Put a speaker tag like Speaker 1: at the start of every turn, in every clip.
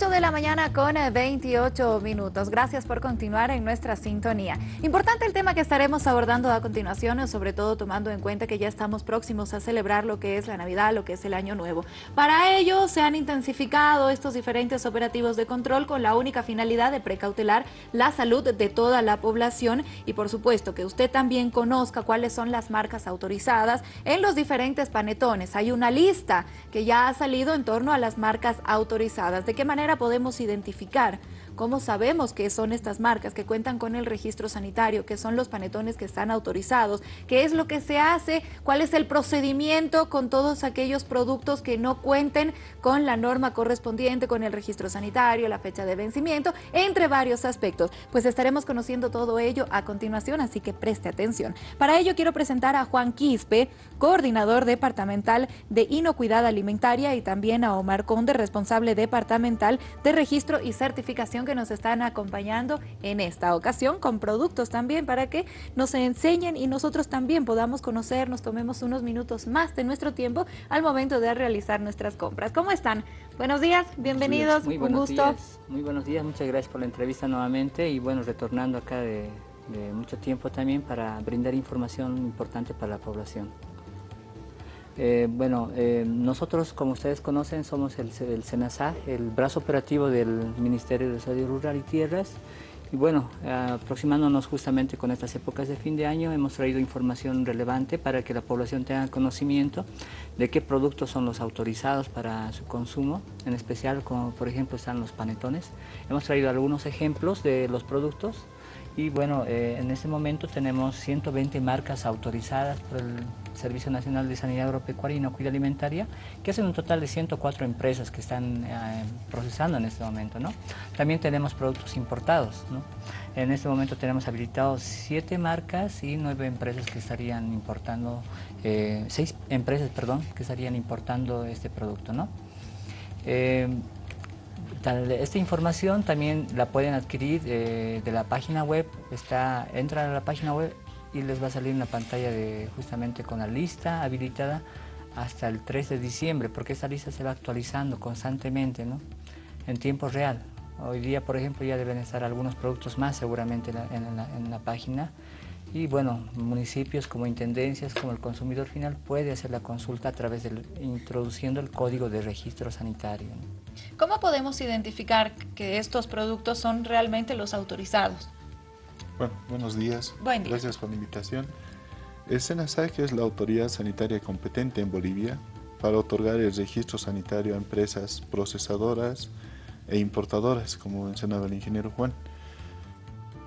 Speaker 1: 8 de la mañana con 28 eh, minutos. Gracias por continuar en nuestra sintonía. Importante el tema que estaremos abordando a continuación, sobre todo tomando en cuenta que ya estamos próximos a celebrar lo que es la Navidad, lo que es el Año Nuevo. Para ello se han intensificado estos diferentes operativos de control con la única finalidad de precautelar la salud de toda la población y por supuesto que usted también conozca cuáles son las marcas autorizadas en los diferentes panetones. Hay una lista que ya ha salido en torno a las marcas autorizadas. ¿De qué manera podemos identificar ¿Cómo sabemos que son estas marcas que cuentan con el registro sanitario, que son los panetones que están autorizados? ¿Qué es lo que se hace? ¿Cuál es el procedimiento con todos aquellos productos que no cuenten con la norma correspondiente, con el registro sanitario, la fecha de vencimiento, entre varios aspectos? Pues estaremos conociendo todo ello a continuación, así que preste atención. Para ello quiero presentar a Juan Quispe, coordinador departamental de Inocuidad Alimentaria y también a Omar Conde, responsable departamental de registro y certificación que nos están acompañando en esta ocasión con productos también para que nos enseñen y nosotros también podamos conocer, nos tomemos unos minutos más de nuestro tiempo al momento de realizar nuestras compras. ¿Cómo están? Buenos días, bienvenidos,
Speaker 2: Muy
Speaker 1: un gusto.
Speaker 2: Muy buenos días, muchas gracias por la entrevista nuevamente y bueno, retornando acá de, mucho tiempo también para brindar información importante para la población. Eh, bueno, eh, nosotros, como ustedes conocen, somos el, el el brazo operativo del Ministerio de Desarrollo Rural y Tierras. Y bueno, aproximándonos justamente con estas épocas de fin de año, hemos traído información relevante para que la población tenga conocimiento de qué productos son los autorizados para su consumo, en especial como por ejemplo están los panetones. Hemos traído algunos ejemplos de los productos y bueno, eh, en este momento tenemos 120 marcas autorizadas por el Servicio Nacional de Sanidad Agropecuaria y Inocuidad Alimentaria, que hacen un total de 104 empresas que están eh, procesando en este momento. ¿no? También tenemos productos importados. ¿no? En este momento tenemos habilitados 7 marcas y 9 empresas que estarían importando, eh, 6 empresas, perdón, que estarían importando este producto. ¿no? Eh, esta información también la pueden adquirir eh, de la página web, está, entran a la página web y les va a salir una pantalla de, justamente con la lista habilitada hasta el 3 de diciembre, porque esta lista se va actualizando constantemente, ¿no? en tiempo real. Hoy día, por ejemplo, ya deben estar algunos productos más seguramente en la página y bueno, municipios como intendencias, como el consumidor final puede hacer la consulta a través de introduciendo el código de registro sanitario.
Speaker 1: ¿Cómo podemos identificar que estos productos son realmente los autorizados?
Speaker 3: Bueno, buenos días.
Speaker 1: Buen día.
Speaker 3: Gracias por la invitación. El SENASAC es la autoridad sanitaria competente en Bolivia para otorgar el registro sanitario a empresas procesadoras e importadoras, como mencionaba el ingeniero Juan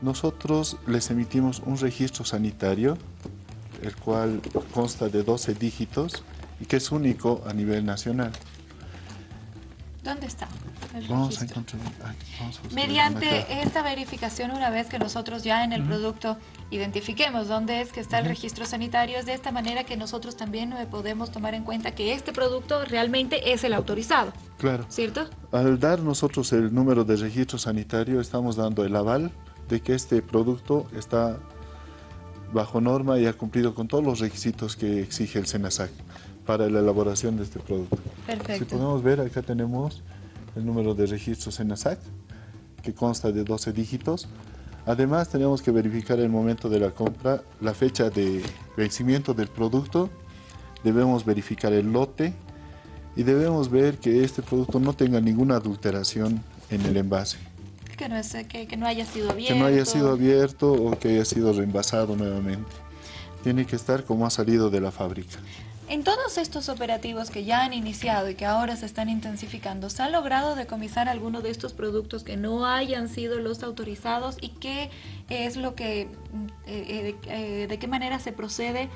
Speaker 3: nosotros les emitimos un registro sanitario, el cual consta de 12 dígitos y que es único a nivel nacional.
Speaker 1: ¿Dónde está?
Speaker 3: Vamos a encontrar.
Speaker 1: Mediante esta verificación, una vez que nosotros ya en el producto identifiquemos dónde es que está el registro sanitario, es de esta manera que nosotros también podemos tomar en cuenta que este producto realmente es el autorizado.
Speaker 3: Claro.
Speaker 1: ¿Cierto?
Speaker 3: Al dar nosotros el número de registro sanitario, estamos dando el aval de que este producto está bajo norma y ha cumplido con todos los requisitos que exige el SENASAC para la elaboración de este producto.
Speaker 1: Perfecto.
Speaker 3: Si podemos ver, acá tenemos el número de registro SENASAC, que consta de 12 dígitos. Además, tenemos que verificar el momento de la compra, la fecha de vencimiento del producto, debemos verificar el lote y debemos ver que este producto no tenga ninguna adulteración en el envase.
Speaker 1: Que no, es, que, no haya sido abierto.
Speaker 3: Que no haya sido abierto o que haya sido reenvasado nuevamente. Tiene que estar como ha salido de la fábrica.
Speaker 1: En todos estos operativos que ya han iniciado y que ahora se están intensificando, ¿se ha logrado decomisar alguno de estos productos que no hayan sido los autorizados y qué es lo que, eh, eh, eh, de qué manera se procede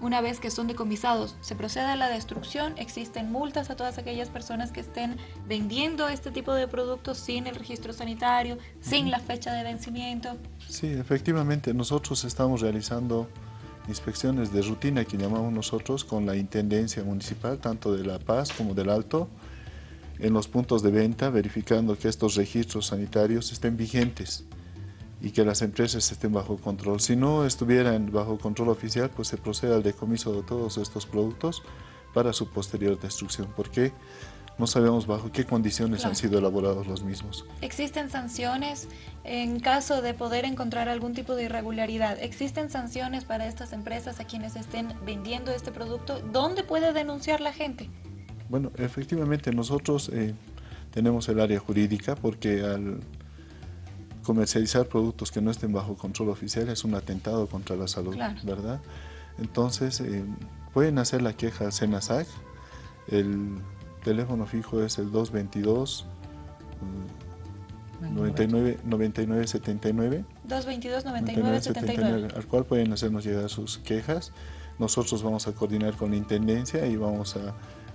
Speaker 1: una vez que son decomisados, se procede a la destrucción, existen multas a todas aquellas personas que estén vendiendo este tipo de productos sin el registro sanitario, sin la fecha de vencimiento.
Speaker 3: Sí, efectivamente, nosotros estamos realizando inspecciones de rutina que llamamos nosotros con la Intendencia Municipal, tanto de La Paz como del Alto, en los puntos de venta, verificando que estos registros sanitarios estén vigentes y que las empresas estén bajo control. Si no estuvieran bajo control oficial, pues se procede al decomiso de todos estos productos para su posterior destrucción, porque no sabemos bajo qué condiciones han sido elaborados los mismos.
Speaker 1: ¿Existen sanciones en caso de poder encontrar algún tipo de irregularidad? ¿Existen sanciones para estas empresas a quienes estén vendiendo este producto? ¿Dónde puede denunciar la gente?
Speaker 3: Bueno, efectivamente nosotros eh, tenemos el área jurídica porque al comercializar productos que no estén bajo control oficial es un atentado contra la salud, ¿verdad? Entonces, eh, pueden hacer la queja al SENASAC, el teléfono fijo es el 222 99, 99 79
Speaker 1: 222 99, 79
Speaker 3: al cual pueden hacernos llegar sus quejas. Nosotros vamos a coordinar con la Intendencia y vamos a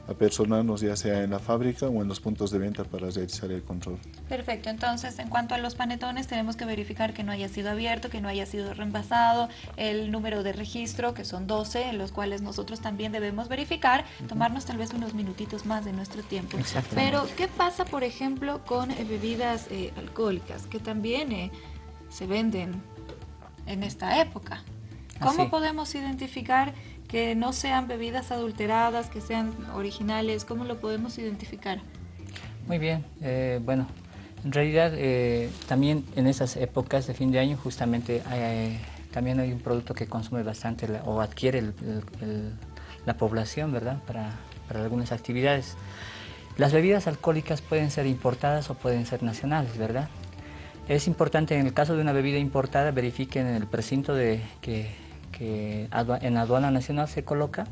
Speaker 3: a personarnos ya sea en la fábrica o en los puntos de venta para realizar el control.
Speaker 1: Perfecto, entonces en cuanto a los panetones tenemos que verificar que no haya sido abierto, que no haya sido reemplazado, el número de registro que son 12, en los cuales nosotros también debemos verificar, tomarnos tal vez unos minutitos más de nuestro tiempo. Pero ¿qué pasa por ejemplo con eh, bebidas eh, alcohólicas que también eh, se venden en esta época? ¿Cómo podemos identificar que no sean bebidas adulteradas, que sean originales? ¿Cómo lo podemos identificar?
Speaker 2: Muy bien, eh, bueno, en realidad eh, también en esas épocas de fin de año justamente eh, también hay un producto que consume bastante o adquiere la población, ¿verdad? Para, para algunas actividades. Las bebidas alcohólicas pueden ser importadas o pueden ser nacionales, ¿verdad? Es importante en el caso de una bebida importada verifiquen el precinto de que que en aduana nacional se coloca.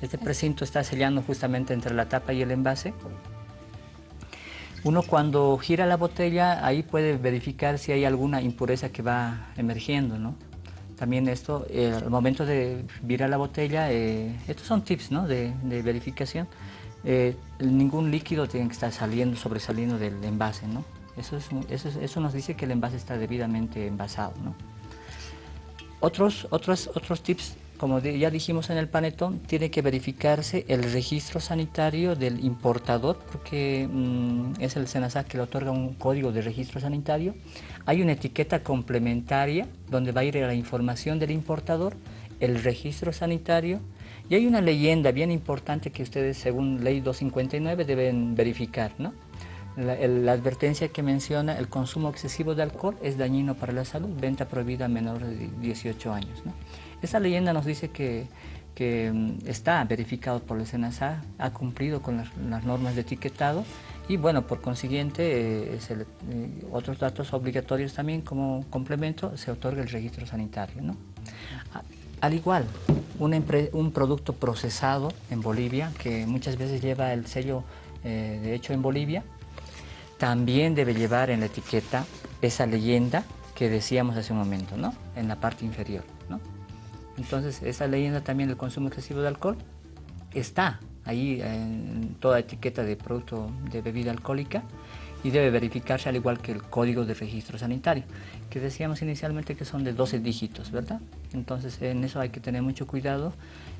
Speaker 2: Este precinto está sellando justamente entre la tapa y el envase. Uno cuando gira la botella, ahí puede verificar si hay alguna impureza que va emergiendo, ¿no? También esto, eh, al momento de virar la botella, eh, estos son tips ¿no? de, verificación. Eh, ningún líquido tiene que estar saliendo, sobresaliendo del envase, ¿no? Eso, eso, eso nos dice que el envase está debidamente envasado, ¿no? Otros, otros, otros tips, como ya dijimos en el panetón, tiene que verificarse el registro sanitario del importador, porque mm, es el SENASAC que le otorga un código de registro sanitario. Hay una etiqueta complementaria donde va a ir la información del importador, el registro sanitario, y hay una leyenda bien importante que ustedes, según Ley 259, deben verificar, ¿no? La, advertencia que menciona el consumo excesivo de alcohol es dañino para la salud, venta prohibida a menores de 18 años. Esa leyenda nos dice que, mm, está verificado por el SENASA, ha cumplido con las, normas de etiquetado y bueno, por consiguiente, eh, eh, otros datos obligatorios también como complemento, se otorga el registro sanitario. Al igual, un, producto procesado en Bolivia, que muchas veces lleva el sello eh, de hecho en Bolivia, también debe llevar en la etiqueta esa leyenda que decíamos hace un momento, ¿no? En la parte inferior, ¿no? Entonces, esa leyenda también del consumo excesivo de alcohol está ahí en toda etiqueta de producto de bebida alcohólica y debe verificarse al igual que el código de registro sanitario, que decíamos inicialmente que son de 12 dígitos, ¿verdad? Entonces en eso hay que tener mucho cuidado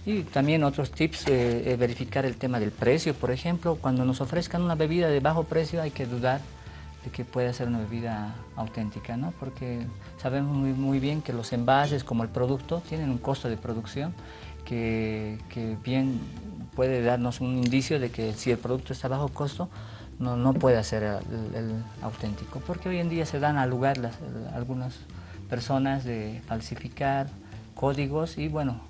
Speaker 2: y también otros tips, eh, verificar el tema del precio, por ejemplo, cuando nos ofrezcan una bebida de bajo precio hay que dudar de que pueda ser una bebida auténtica, ¿no? Porque sabemos muy, muy bien que los envases como el producto tienen un costo de producción que, que bien puede darnos un indicio de que si el producto está bajo costo, no, no puede ser el, auténtico, porque hoy en día se dan al lugar las, algunas personas de falsificar códigos y bueno,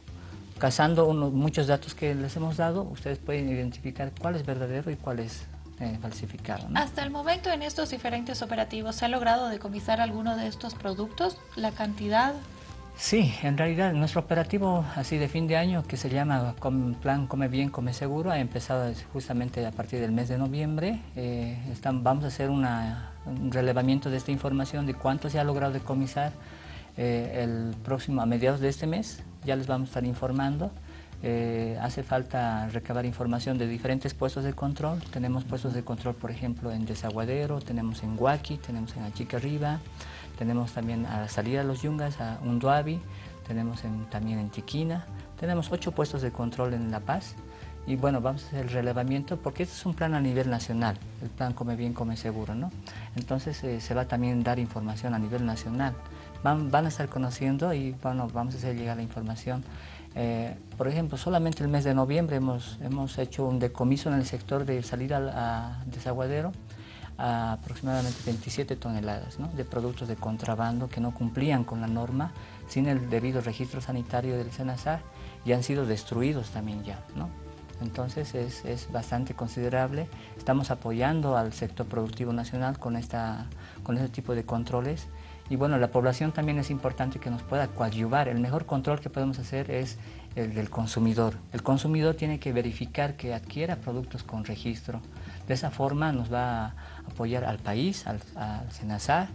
Speaker 2: cazando unos, muchos datos que les hemos dado, ustedes pueden identificar cuál es verdadero y cuál es eh, falsificado.
Speaker 1: Hasta el momento en estos diferentes operativos, ¿se ha logrado decomisar alguno de estos productos? ¿La cantidad?
Speaker 2: Sí, en realidad nuestro operativo así de fin de año que se llama Plan Come Bien, Come Seguro ha empezado justamente a partir del mes de noviembre. Eh, vamos a hacer un relevamiento de esta información de cuánto se ha logrado decomisar eh, el próximo, a mediados de este mes. Ya les vamos a estar informando. Eh, hace falta recabar información de diferentes puestos de control. Tenemos puestos de control, por ejemplo, en Desaguadero, tenemos en Huaki, tenemos en Achica Arriba, tenemos también a la salida de los Yungas, a Unduavi, tenemos también en Chiquina, tenemos ocho puestos de control en La Paz y bueno, vamos a hacer el relevamiento porque este es un plan a nivel nacional, el plan Come Bien, Come Seguro, ¿no? Entonces eh, se va también a dar información a nivel nacional. Van, van, a estar conociendo y bueno, vamos a hacer llegar la información Eh, por ejemplo, solamente el mes de noviembre hemos, hemos hecho un decomiso en el sector de salida a desaguadero a aproximadamente 27 toneladas de productos de contrabando que no cumplían con la norma sin el debido registro sanitario del SENASAR y han sido destruidos también ya. Entonces es, es, bastante considerable. Estamos apoyando al sector productivo nacional con, esta, con este tipo de controles y bueno, la población también es importante que nos pueda coadyuvar. El mejor control que podemos hacer es el del consumidor. El consumidor tiene que verificar que adquiera productos con registro. De esa forma nos va a apoyar al país, al, al SENASAR,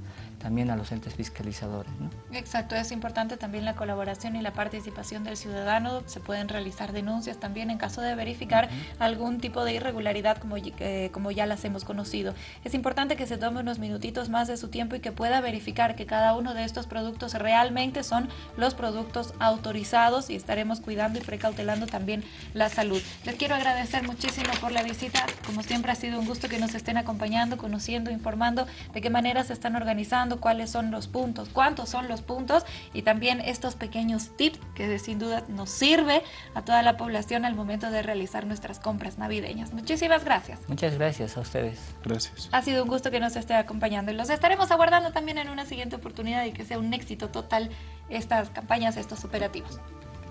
Speaker 2: también a los entes fiscalizadores. ¿no?
Speaker 1: Exacto, es importante también la colaboración y la participación del ciudadano. Se pueden realizar denuncias también en caso de verificar uh -huh. algún tipo de irregularidad como, eh, como ya las hemos conocido. Es importante que se tome unos minutitos más de su tiempo y que pueda verificar que cada uno de estos productos realmente son los productos autorizados y estaremos cuidando y precautelando también la salud. Les quiero agradecer muchísimo por la visita. Como siempre ha sido un gusto que nos estén acompañando, conociendo, informando de qué manera se están organizando cuáles son los puntos, cuántos son los puntos y también estos pequeños tips que sin duda nos sirve a toda la población al momento de realizar nuestras compras navideñas. Muchísimas gracias.
Speaker 2: Muchas gracias a ustedes.
Speaker 3: Gracias.
Speaker 1: Ha sido un gusto que nos esté acompañando y los estaremos aguardando también en una siguiente oportunidad y que sea un éxito total estas campañas, estos operativos.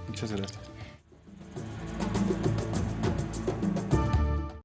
Speaker 3: Muchas gracias.